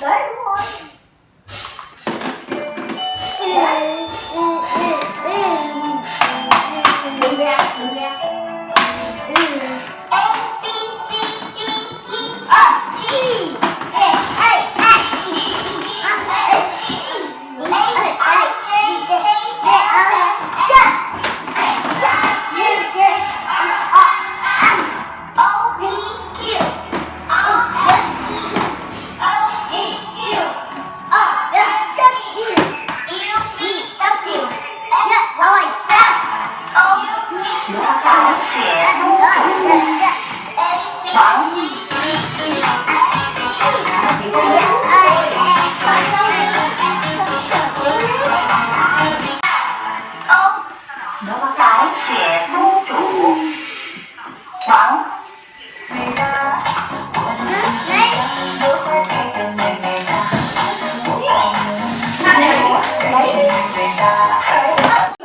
That